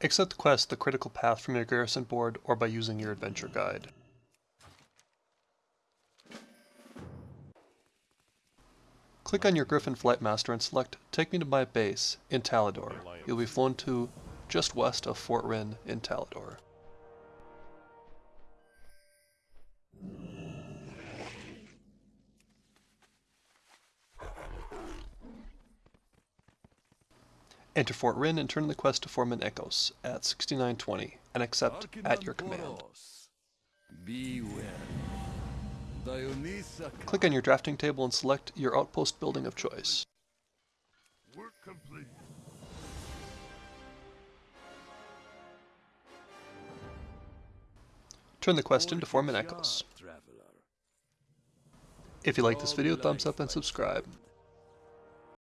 Accept the quest The Critical Path from your garrison board or by using your adventure guide. Click on your Griffin Flight Master and select Take me to my base in Talador. You'll be flown to just west of Fort Wrynn in Talador. Enter Fort Wrynn and turn the quest to Foreman Echoes at 6920 and accept at your command. Click on your drafting table and select your outpost building of choice. Turn the quest into Foreman Echoes. If you like this video, thumbs up and subscribe.